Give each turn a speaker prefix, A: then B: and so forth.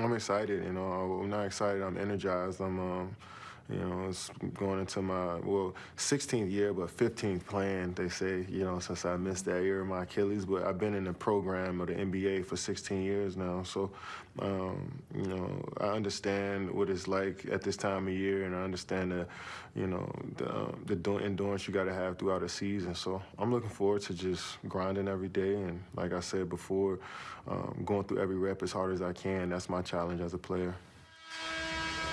A: I'm excited. You know, I'm not excited. I'm energized. I'm, um, you know, it's going into my well 16th year, but 15th playing. They say, you know, since I missed that year of my Achilles. But I've been in the program of the NBA for 16 years now, so um, you know, I understand what it's like at this time of year, and I understand the, you know, the the endurance you got to have throughout a season. So I'm looking forward to just grinding every day, and like I said before, um, going through every rep as hard as I can. That's my challenge as a player.